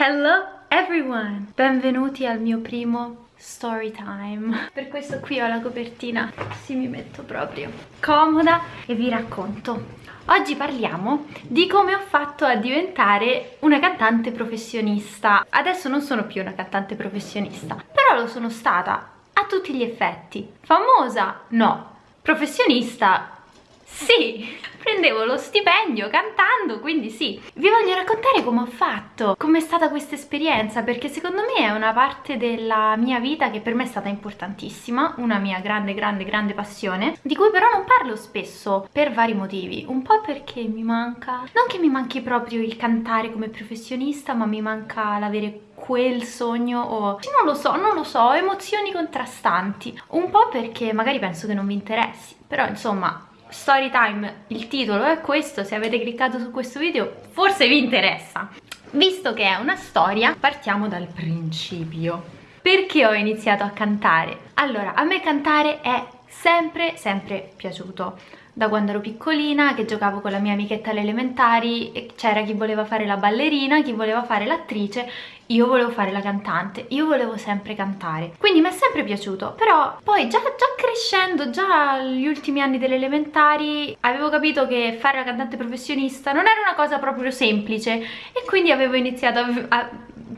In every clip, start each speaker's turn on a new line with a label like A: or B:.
A: Hello everyone! Benvenuti al mio primo story time. Per questo qui ho la copertina, così mi metto proprio comoda e vi racconto. Oggi parliamo di come ho fatto a diventare una cantante professionista. Adesso non sono più una cantante professionista, però lo sono stata a tutti gli effetti. Famosa? No. Professionista? Sì, prendevo lo stipendio cantando, quindi sì. Vi voglio raccontare come ho fatto, com'è stata questa esperienza, perché secondo me è una parte della mia vita che per me è stata importantissima, una mia grande, grande, grande passione, di cui però non parlo spesso per vari motivi. Un po' perché mi manca, non che mi manchi proprio il cantare come professionista, ma mi manca l'avere quel sogno o non lo so, non lo so, emozioni contrastanti. Un po' perché magari penso che non vi interessi, però insomma story time, il titolo è questo, se avete cliccato su questo video forse vi interessa. Visto che è una storia, partiamo dal principio. Perché ho iniziato a cantare? Allora, a me cantare è sempre, sempre piaciuto da quando ero piccolina che giocavo con la mia amichetta alle elementari c'era chi voleva fare la ballerina, chi voleva fare l'attrice io volevo fare la cantante, io volevo sempre cantare quindi mi è sempre piaciuto però poi già, già crescendo, già agli ultimi anni delle elementari avevo capito che fare la cantante professionista non era una cosa proprio semplice e quindi avevo iniziato a, a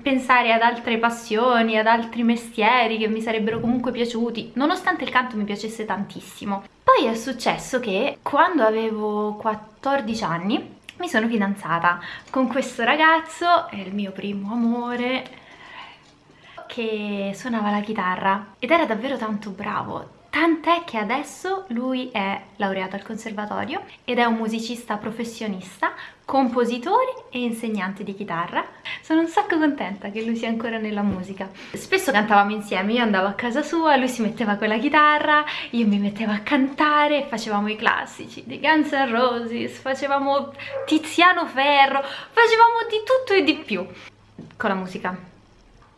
A: pensare ad altre passioni, ad altri mestieri che mi sarebbero comunque piaciuti, nonostante il canto mi piacesse tantissimo. Poi è successo che quando avevo 14 anni mi sono fidanzata con questo ragazzo, è il mio primo amore, che suonava la chitarra ed era davvero tanto bravo, tant'è che adesso lui è laureato al conservatorio ed è un musicista professionista, compositore e insegnante di chitarra. Sono un sacco contenta che lui sia ancora nella musica. Spesso cantavamo insieme, io andavo a casa sua, lui si metteva con la chitarra, io mi mettevo a cantare, facevamo i classici di Guns N' Roses, facevamo Tiziano Ferro, facevamo di tutto e di più con la musica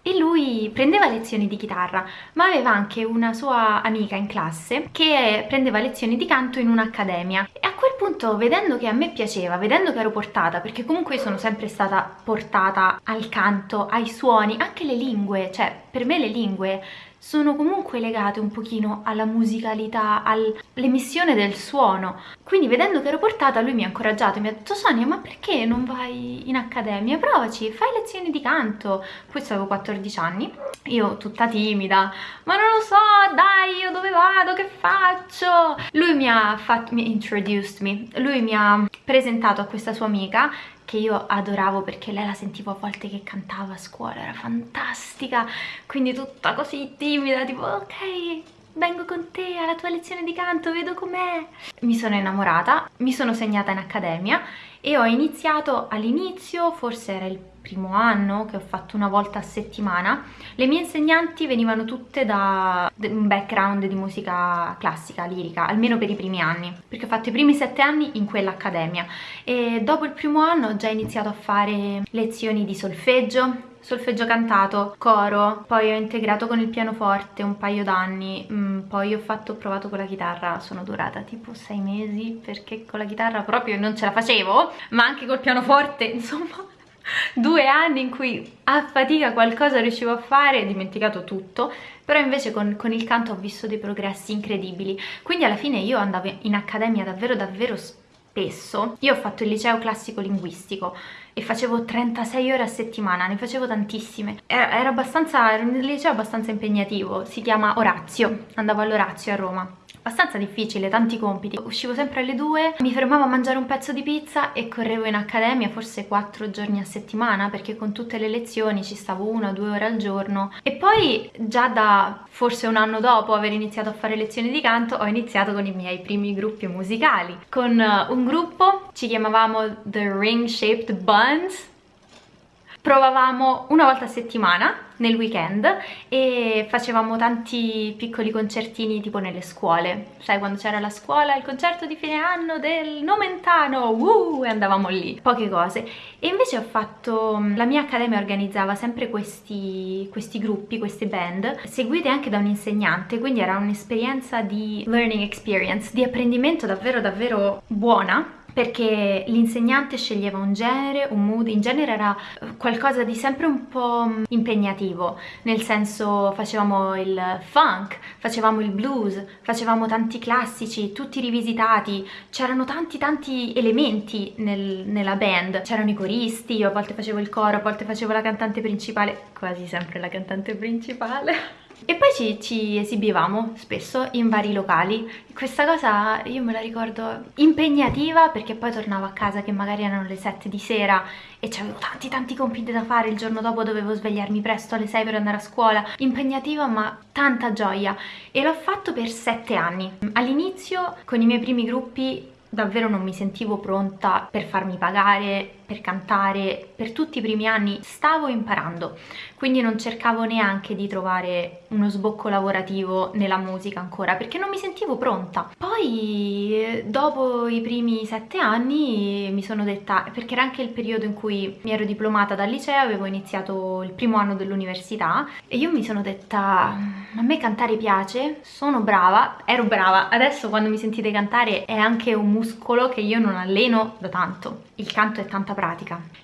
A: e lui prendeva lezioni di chitarra ma aveva anche una sua amica in classe che prendeva lezioni di canto in un'accademia. E a quel punto vedendo che a me piaceva, vedendo che ero portata perché comunque sono sempre stata portata al canto, ai suoni, anche le lingue, cioè per me le lingue sono comunque legate un pochino alla musicalità, all'emissione del suono. Quindi vedendo che ero portata lui mi ha incoraggiato mi ha detto Sonia ma perché non vai in accademia? Provaci, fai lezioni di canto. Questo avevo 14 anni, io tutta timida, ma non lo so, dai, io dove vado, che faccio? Lui mi ha fatto, mi introduced me, lui mi ha presentato a questa sua amica che io adoravo perché lei la sentivo a volte che cantava a scuola, era fantastica, quindi tutta così timida, tipo ok, vengo con te alla tua lezione di canto, vedo com'è. Mi sono innamorata, mi sono segnata in accademia e ho iniziato all'inizio, forse era il primo anno che ho fatto una volta a settimana le mie insegnanti venivano tutte da un background di musica classica, lirica almeno per i primi anni perché ho fatto i primi sette anni in quell'accademia e dopo il primo anno ho già iniziato a fare lezioni di solfeggio solfeggio cantato, coro, poi ho integrato con il pianoforte un paio d'anni, mm, poi ho fatto, ho provato con la chitarra, sono durata tipo sei mesi perché con la chitarra proprio non ce la facevo, ma anche col pianoforte, insomma due anni in cui a fatica qualcosa riuscivo a fare, dimenticato tutto, però invece con, con, il canto ho visto dei progressi incredibili, quindi alla fine io andavo in accademia davvero davvero spesso, io ho fatto il liceo classico linguistico e facevo 36 ore a settimana, ne facevo tantissime, era, era abbastanza, era un liceo abbastanza impegnativo, si chiama Orazio, andavo all'Orazio a Roma abbastanza difficile, tanti compiti. Uscivo sempre alle due, mi fermavo a mangiare un pezzo di pizza e correvo in accademia forse quattro giorni a settimana perché con tutte le lezioni ci stavo una o due ore al giorno e poi già da forse un anno dopo aver iniziato a fare lezioni di canto ho iniziato con i miei primi gruppi musicali. Con eh, un gruppo ci chiamavamo The Ring Shaped Buns provavamo una volta a settimana nel weekend e facevamo tanti piccoli concertini tipo nelle scuole. Sai quando c'era la scuola il concerto di fine anno del Nomentano uh, e andavamo lì. Poche cose. E invece ho fatto la mia accademia organizzava sempre questi, questi gruppi queste band seguite anche da un insegnante quindi era un'esperienza di learning experience di apprendimento davvero davvero buona perché l'insegnante sceglieva un genere, un mood, in genere era eh, qualcosa di sempre un po' impegnativo, nel senso facevamo il funk, facevamo il blues, facevamo tanti classici, tutti rivisitati, c'erano tanti tanti elementi nel, nella band, c'erano i coristi, io a volte facevo il coro, a volte facevo la cantante principale, quasi sempre la cantante principale. E poi ci, ci, esibivamo spesso in vari locali. Questa cosa io me la ricordo impegnativa perché poi tornavo a casa che magari erano le 7 di sera e avevo tanti tanti compiti da fare, il giorno dopo dovevo svegliarmi presto alle 6 per andare a scuola. Impegnativa ma tanta gioia e l'ho fatto per 7 anni. All'inizio con i miei primi gruppi davvero non mi sentivo pronta per farmi pagare, per cantare, per tutti i primi anni stavo imparando, quindi non cercavo neanche di trovare uno sbocco lavorativo nella musica ancora, perché non mi sentivo pronta. Poi dopo i primi sette anni mi sono detta, perché era anche il periodo in cui mi ero diplomata dal liceo, avevo iniziato il primo anno dell'università e io mi sono detta, a me cantare piace, sono brava, ero brava, adesso quando mi sentite cantare è anche un muscolo che io non alleno da tanto, il canto è tanta pratica.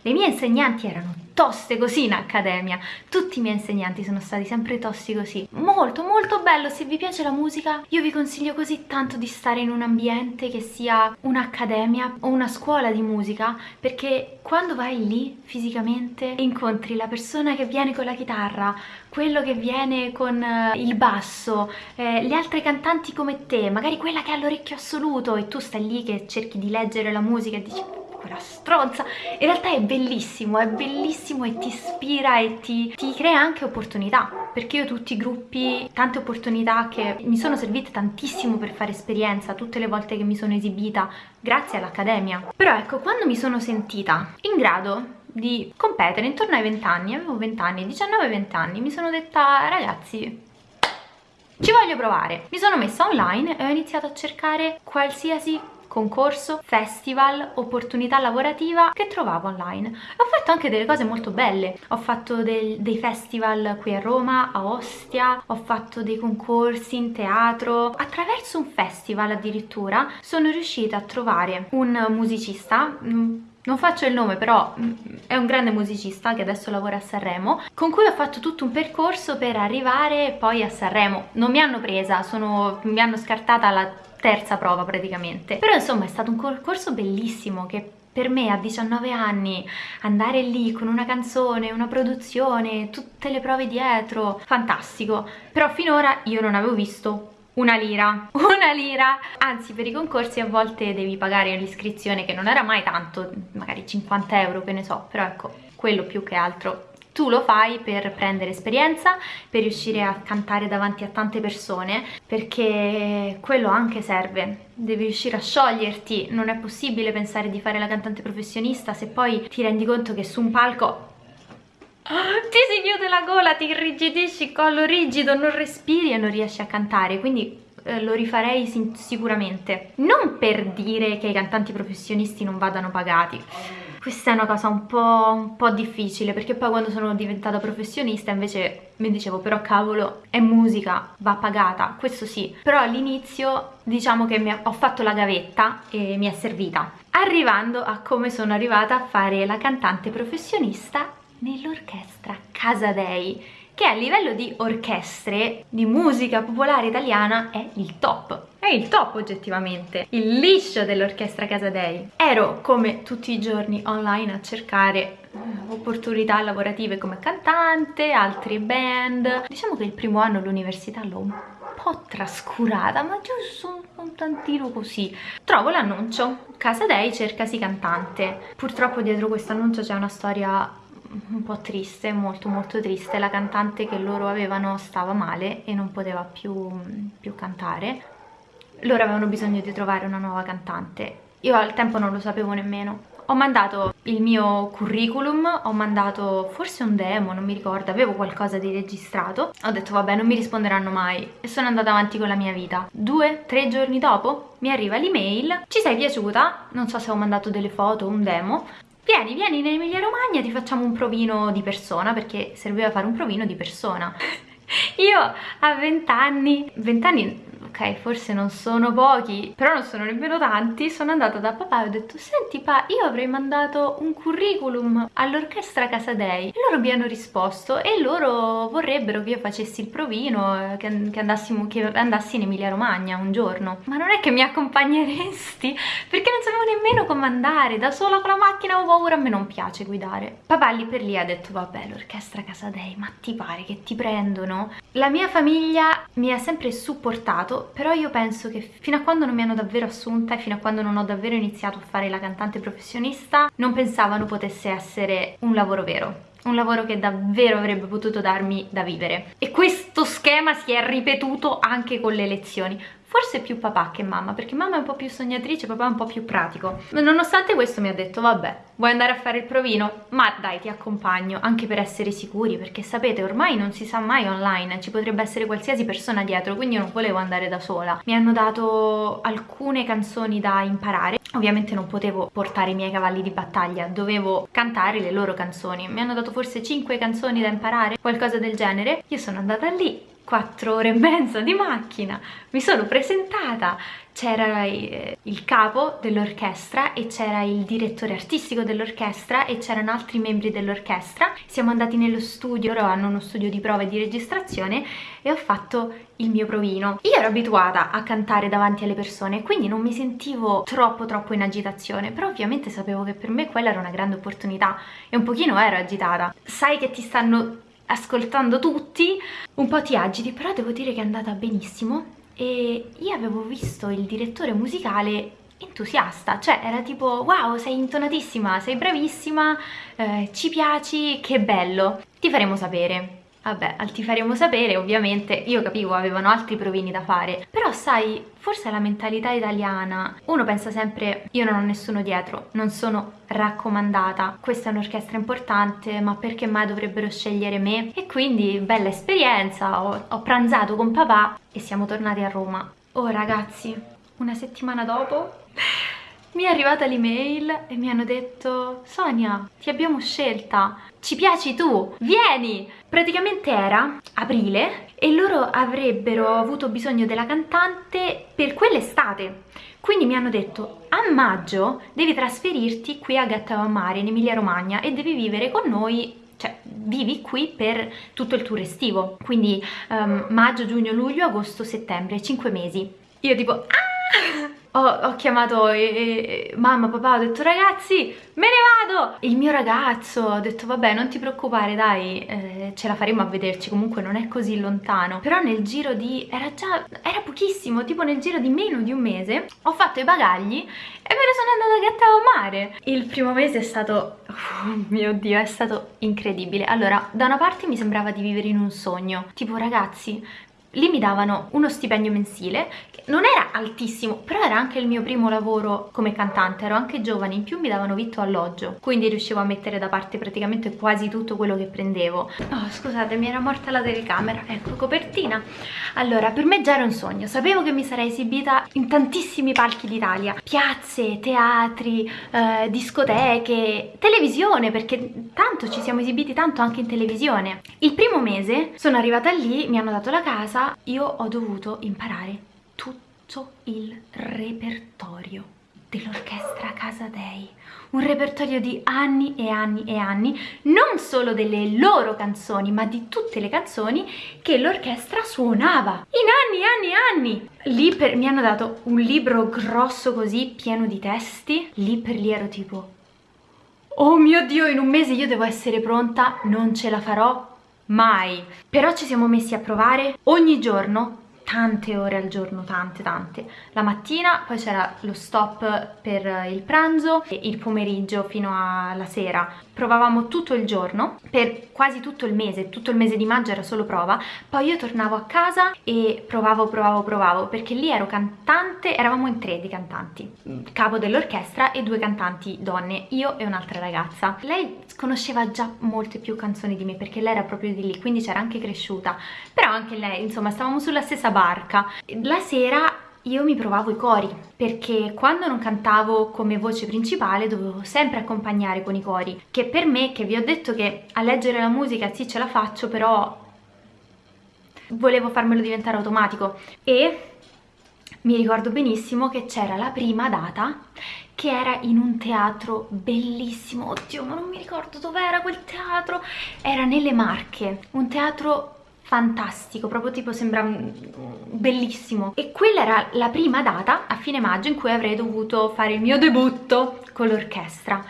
A: Le mie insegnanti erano toste così in accademia, tutti i miei insegnanti sono stati sempre tosti così. Molto molto bello, se vi piace la musica io vi consiglio così tanto di stare in un ambiente che sia un'accademia o una scuola di musica perché quando vai lì fisicamente incontri la persona che viene con la chitarra, quello che viene con uh, il basso, eh, le altre cantanti come te, magari quella che ha l'orecchio assoluto e tu stai lì che cerchi di leggere la musica e dici quella stronza in realtà è bellissimo, è bellissimo e ti ispira e ti, ti crea anche opportunità perché io tutti i gruppi, tante opportunità che mi sono servite tantissimo per fare esperienza tutte le volte che mi sono esibita grazie all'Accademia però ecco, quando mi sono sentita in grado di competere intorno ai 20 anni, avevo 20 anni, 19-20 anni, mi sono detta ragazzi ci voglio provare. Mi sono messa online e ho iniziato a cercare qualsiasi concorso, festival, opportunità lavorativa che trovavo online. Ho fatto anche delle cose molto belle, ho fatto del, dei festival qui a Roma, a Ostia, ho fatto dei concorsi in teatro. Attraverso un festival addirittura sono riuscita a trovare un musicista mm, non faccio il nome però mm, è un grande musicista che adesso lavora a Sanremo con cui ho fatto tutto un percorso per arrivare poi a Sanremo non mi hanno presa, sono, mi hanno scartata alla terza prova praticamente. Però insomma è stato un concorso bellissimo che per me a 19 anni andare lì con una canzone, una produzione, tutte le prove dietro, fantastico. Però finora io non avevo visto una lira, una lira, anzi per i concorsi a volte devi pagare l'iscrizione che non era mai tanto, magari 50 euro che ne so, però ecco, quello più che altro tu lo fai per prendere esperienza, per riuscire a cantare davanti a tante persone, perché quello anche serve. Devi riuscire a scioglierti, non è possibile pensare di fare la cantante professionista se poi ti rendi conto che su un palco ti si chiude la gola, ti irrigidisci, collo rigido, non respiri e non riesci a cantare, quindi eh, lo rifarei sicuramente. Non per dire che i cantanti professionisti non vadano pagati, questa è una cosa un po', un po', difficile perché poi quando sono diventata professionista invece mi dicevo però cavolo è musica, va pagata, questo sì. Però all'inizio diciamo che mi, ho fatto la gavetta e mi è servita. Arrivando a come sono arrivata a fare la cantante professionista nell'orchestra Casadei che a livello di orchestre di musica popolare italiana è il top è il top oggettivamente. Il liscio dell'orchestra Casadei ero come tutti i giorni online a cercare opportunità lavorative come cantante, altri band. Diciamo che il primo anno all'università l'ho un po' trascurata ma giusto un tantino così. Trovo l'annuncio. Casadei cercasi cantante. Purtroppo dietro questo annuncio c'è una storia un po' triste, molto molto triste, la cantante che loro avevano stava male e non poteva più, più cantare, loro avevano bisogno di trovare una nuova cantante, io al tempo non lo sapevo nemmeno, ho mandato il mio curriculum, ho mandato forse un demo, non mi ricordo, avevo qualcosa di registrato, ho detto vabbè non mi risponderanno mai e sono andata avanti con la mia vita. Due, tre giorni dopo mi arriva l'email, ci sei piaciuta? Non so se ho mandato delle foto, un demo, vieni, vieni in Emilia Romagna, ti facciamo un provino di persona, perché serviva fare un provino di persona. Io a 20 anni, 20 anni ok forse non sono pochi però non sono nemmeno tanti. Sono andata da papà e ho detto senti pa io avrei mandato un curriculum all'orchestra Casadei e loro mi hanno risposto e loro vorrebbero che io facessi il provino che, che, andassimo, che andassi in Emilia Romagna un giorno. Ma non è che mi accompagneresti? perché nemmeno come andare da sola con la macchina ho paura a me non piace guidare. Papà lì per lì ha detto vabbè l'orchestra Casadei ma ti pare che ti prendono? La mia famiglia mi ha sempre supportato però io penso che fino a quando non mi hanno davvero assunta e fino a quando non ho davvero iniziato a fare la cantante professionista non pensavano potesse essere un lavoro vero un lavoro che davvero avrebbe potuto darmi da vivere. E questo schema si è ripetuto anche con le lezioni forse più papà che mamma perché mamma è un po' più sognatrice papà è un po' più pratico ma nonostante questo mi ha detto vabbè vuoi andare a fare il provino? ma dai ti accompagno anche per essere sicuri perché sapete ormai non si sa mai online ci potrebbe essere qualsiasi persona dietro quindi io non volevo andare da sola mi hanno dato alcune canzoni da imparare Ovviamente non potevo portare i miei cavalli di battaglia, dovevo cantare le loro canzoni. Mi hanno dato forse 5 canzoni da imparare, qualcosa del genere. Io sono andata lì, 4 ore e mezza di macchina, mi sono presentata, c'era eh, il capo dell'orchestra e c'era il direttore artistico dell'orchestra e c'erano altri membri dell'orchestra. Siamo andati nello studio, loro hanno uno studio di prova e di registrazione e ho fatto il mio provino. Io ero abituata a cantare davanti alle persone, quindi non mi sentivo troppo troppo in agitazione, però ovviamente sapevo che per me quella era una grande opportunità e un pochino ero agitata. Sai che ti stanno ascoltando tutti, un po' ti agiti, però devo dire che è andata benissimo e io avevo visto il direttore musicale entusiasta, cioè era tipo wow sei intonatissima, sei bravissima, eh, ci piaci, che bello, ti faremo sapere. Vabbè, ti faremo sapere, ovviamente, io capivo, avevano altri provini da fare, però sai, forse la mentalità italiana, uno pensa sempre, io non ho nessuno dietro, non sono raccomandata, questa è un'orchestra importante, ma perché mai dovrebbero scegliere me? E quindi, bella esperienza, ho, ho pranzato con papà e siamo tornati a Roma. Oh ragazzi, una settimana dopo mi è arrivata l'email e mi hanno detto Sonia, ti abbiamo scelta, ci piaci tu, vieni! Praticamente era aprile e loro avrebbero avuto bisogno della cantante per quell'estate. Quindi mi hanno detto, a maggio devi trasferirti qui a Gattavamare, in Emilia Romagna, e devi vivere con noi cioè vivi qui per tutto il tour estivo, quindi um, maggio, giugno, luglio, agosto, settembre, 5 mesi. Io tipo, ah! Ho, ho chiamato e, e, mamma, papà, ho detto ragazzi me ne vado! Il mio ragazzo ha detto vabbè non ti preoccupare dai eh, ce la faremo a vederci comunque non è così lontano. Però nel giro di, era già, era pochissimo tipo nel giro di meno di un mese ho fatto i bagagli e me ne sono andata a Gattavo Mare. Il primo mese è stato, oh mio dio, è stato incredibile. Allora da una parte mi sembrava di vivere in un sogno tipo ragazzi lì mi davano uno stipendio mensile che non era altissimo però era anche il mio primo lavoro come cantante. Ero anche giovane in più mi davano vitto alloggio quindi riuscivo a mettere da parte praticamente quasi tutto quello che prendevo. Oh scusate mi era morta la telecamera. Ecco copertina. Allora per me già era un sogno. Sapevo che mi sarei esibita in tantissimi palchi d'Italia. Piazze, teatri, eh, discoteche televisione perché tanto ci siamo esibiti tanto anche in televisione. Il primo mese sono arrivata lì mi hanno dato la casa io ho dovuto imparare tutto il repertorio dell'orchestra Casa Dei. Un repertorio di anni e anni e anni non solo delle loro canzoni ma di tutte le canzoni che l'orchestra suonava. In anni e anni e anni. Lì per, mi hanno dato un libro grosso così pieno di testi. Lì per lì ero tipo oh mio dio in un mese io devo essere pronta non ce la farò mai. Però ci siamo messi a provare ogni giorno tante ore al giorno, tante tante. La mattina, poi c'era lo stop per il pranzo e il pomeriggio fino alla sera. Provavamo tutto il giorno, per quasi tutto il mese, tutto il mese di maggio era solo prova, poi io tornavo a casa e provavo, provavo, provavo, perché lì ero cantante, eravamo in tre di cantanti, capo dell'orchestra e due cantanti donne, io e un'altra ragazza. Lei conosceva già molte più canzoni di me, perché lei era proprio di lì, quindi c'era anche cresciuta, però anche lei, insomma, stavamo sulla stessa barca. La sera io mi provavo i cori perché quando non cantavo come voce principale dovevo sempre accompagnare con i cori che per me, che vi ho detto che a leggere la musica sì ce la faccio però volevo farmelo diventare automatico. E mi ricordo benissimo che c'era la prima data che era in un teatro bellissimo, oddio ma non mi ricordo dov'era quel teatro, era nelle Marche, un teatro fantastico, proprio tipo sembra bellissimo. E quella era la prima data a fine maggio in cui avrei dovuto fare il mio debutto con l'orchestra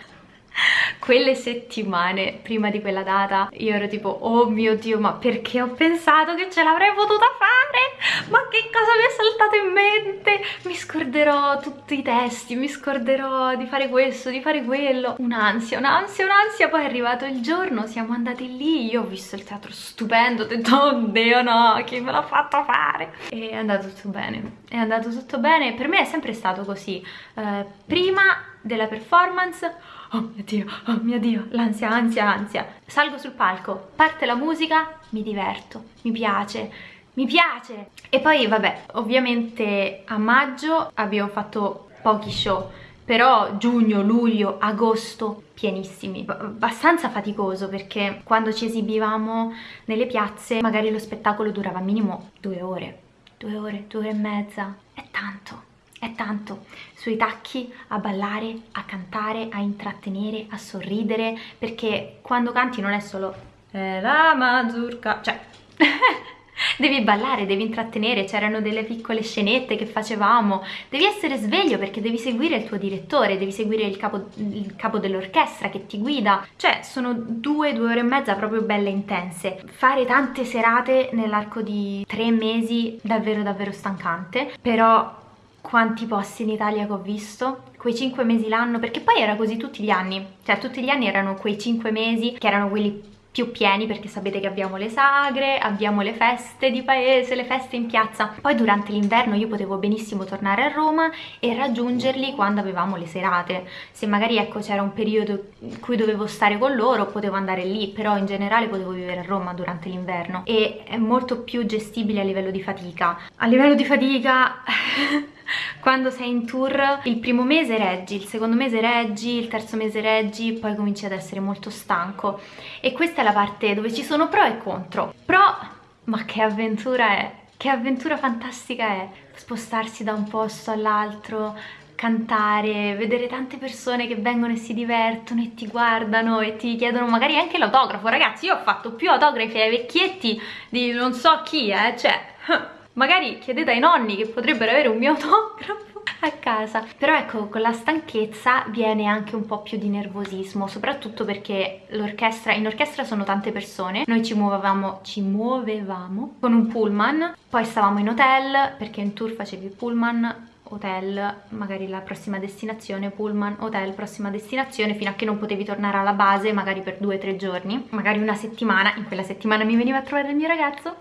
A: quelle settimane prima di quella data io ero tipo oh mio dio ma perché ho pensato che ce l'avrei potuta fare? Ma che cosa mi è saltato in mente? Mi scorderò tutti i testi mi scorderò di fare questo di fare quello. Un'ansia un'ansia un'ansia. Poi è arrivato il giorno siamo andati lì io ho visto il teatro stupendo ho detto oddio no chi me l'ha fatto fare? E è andato tutto bene è andato tutto bene. Per me è sempre stato così. Eh, prima della performance oh mio dio, oh mio dio, l'ansia, ansia, ansia. Salgo sul palco, parte la musica, mi diverto, mi piace, mi piace. E poi vabbè, ovviamente a maggio abbiamo fatto pochi show, però giugno, luglio, agosto pienissimi, abbastanza faticoso perché quando ci esibivamo nelle piazze magari lo spettacolo durava minimo due ore, due ore, due ore e mezza, è tanto è tanto. Sui tacchi a ballare, a cantare, a intrattenere, a sorridere perché quando canti non è solo eh, la mazurka, cioè devi ballare, devi intrattenere, c'erano delle piccole scenette che facevamo, devi essere sveglio perché devi seguire il tuo direttore, devi seguire il capo, capo dell'orchestra che ti guida, cioè sono due, due ore e mezza proprio belle intense. Fare tante serate nell'arco di tre mesi davvero davvero stancante, però quanti posti in Italia che ho visto, quei 5 mesi l'anno, perché poi era così tutti gli anni, cioè tutti gli anni erano quei 5 mesi che erano quelli più pieni perché sapete che abbiamo le sagre, abbiamo le feste di paese, le feste in piazza. Poi durante l'inverno io potevo benissimo tornare a Roma e raggiungerli quando avevamo le serate. Se magari ecco c'era un periodo in cui dovevo stare con loro potevo andare lì, però in generale potevo vivere a Roma durante l'inverno e è molto più gestibile a livello di fatica. A livello di fatica... quando sei in tour il primo mese reggi, il secondo mese reggi, il terzo mese reggi, poi cominci ad essere molto stanco e questa è la parte dove ci sono pro e contro. Pro, ma che avventura è! Che avventura fantastica è spostarsi da un posto all'altro, cantare, vedere tante persone che vengono e si divertono e ti guardano e ti chiedono magari anche l'autografo. Ragazzi, io ho fatto più autografi ai vecchietti di non so chi, eh, cioè magari chiedete ai nonni che potrebbero avere un mio autografo a casa. Però ecco con la stanchezza viene anche un po' più di nervosismo soprattutto perché l'orchestra in orchestra sono tante persone. Noi ci muovevamo ci muovevamo con un pullman poi stavamo in hotel perché in tour facevi il pullman hotel, magari la prossima destinazione, pullman, hotel, prossima destinazione, fino a che non potevi tornare alla base, magari per due o tre giorni, magari una settimana, in quella settimana mi veniva a trovare il mio ragazzo,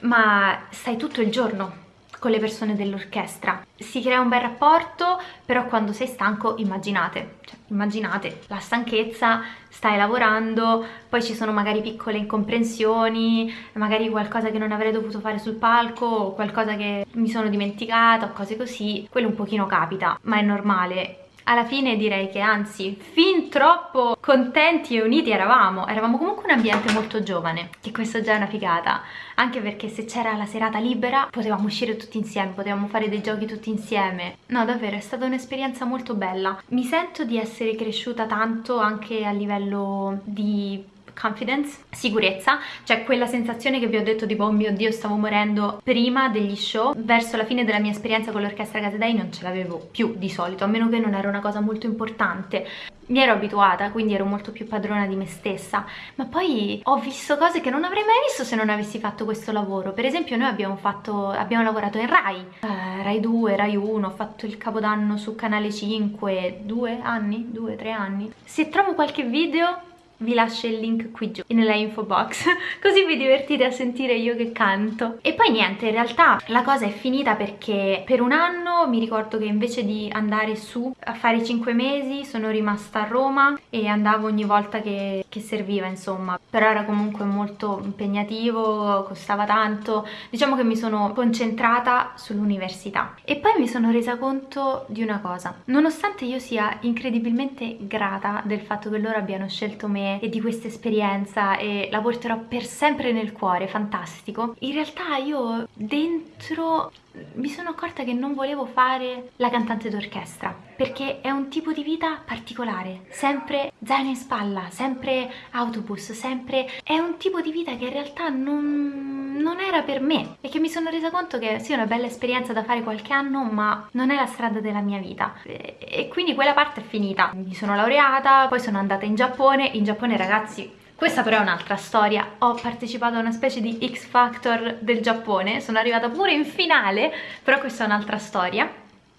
A: ma stai tutto il giorno con le persone dell'orchestra. Si crea un bel rapporto, però quando sei stanco immaginate, cioè, immaginate la stanchezza, stai lavorando, poi ci sono magari piccole incomprensioni, magari qualcosa che non avrei dovuto fare sul palco, o qualcosa che mi sono dimenticata, o cose così, quello un pochino capita, ma è normale alla fine direi che anzi fin troppo contenti e uniti eravamo. Eravamo comunque un ambiente molto giovane che questo già è una figata. Anche perché se c'era la serata libera potevamo uscire tutti insieme potevamo fare dei giochi tutti insieme. No davvero è stata un'esperienza molto bella. Mi sento di essere cresciuta tanto anche a livello di confidence, sicurezza, cioè quella sensazione che vi ho detto tipo oh mio dio stavo morendo prima degli show, verso la fine della mia esperienza con l'orchestra Casadei non ce l'avevo più di solito, a meno che non era una cosa molto importante. Mi ero abituata, quindi ero molto più padrona di me stessa, ma poi ho visto cose che non avrei mai visto se non avessi fatto questo lavoro. Per esempio noi abbiamo, fatto, abbiamo lavorato in Rai, uh, Rai 2, Rai 1, ho fatto il Capodanno su Canale 5, due anni, due, tre anni. Se trovo qualche video vi lascio il link qui giù nella info box così vi divertite a sentire io che canto. E poi niente in realtà la cosa è finita perché per un anno mi ricordo che invece di andare su a fare i 5 mesi sono rimasta a Roma e andavo ogni volta che, che serviva insomma. Però era comunque molto impegnativo costava tanto. Diciamo che mi sono concentrata sull'università. E poi mi sono resa conto di una cosa. Nonostante io sia incredibilmente grata del fatto che loro abbiano scelto me e di questa esperienza e la porterò per sempre nel cuore, fantastico. In realtà io dentro mi sono accorta che non volevo fare la cantante d'orchestra perché è un tipo di vita particolare, sempre zaino in spalla, sempre autobus, sempre... è un tipo di vita che in realtà non, non era per me e che mi sono resa conto che sì è una bella esperienza da fare qualche anno ma non è la strada della mia vita. E, e quindi quella parte è finita, mi sono laureata, poi sono andata in Giappone, in Giappone ragazzi questa però è un'altra storia, ho partecipato a una specie di X Factor del Giappone, sono arrivata pure in finale, però questa è un'altra storia.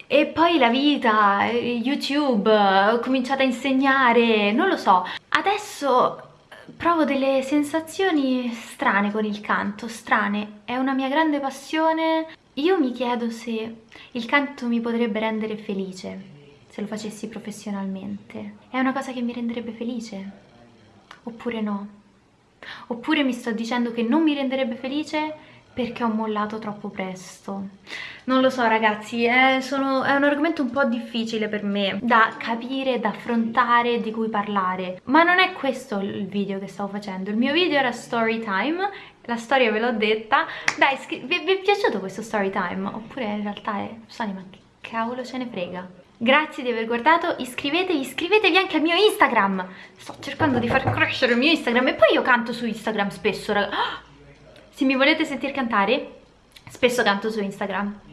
A: E poi la vita, YouTube, ho cominciato a insegnare, non lo so. Adesso provo delle sensazioni strane con il canto, strane. È una mia grande passione. Io mi chiedo se il canto mi potrebbe rendere felice, se lo facessi professionalmente. È una cosa che mi renderebbe felice? Oppure no. Oppure mi sto dicendo che non mi renderebbe felice perché ho mollato troppo presto. Non lo so ragazzi, è, sono, è, un argomento un po' difficile per me da capire, da affrontare, di cui parlare. Ma non è questo il video che stavo facendo, il mio video era story time, la storia ve l'ho detta. Dai, vi, vi, è piaciuto questo story time? Oppure in realtà è... Sani, ma che cavolo ce ne frega? Grazie di aver guardato, iscrivetevi, iscrivetevi anche al mio Instagram Sto cercando di far crescere il mio Instagram e poi io canto su Instagram spesso, raga. Se mi volete sentire cantare, spesso canto su Instagram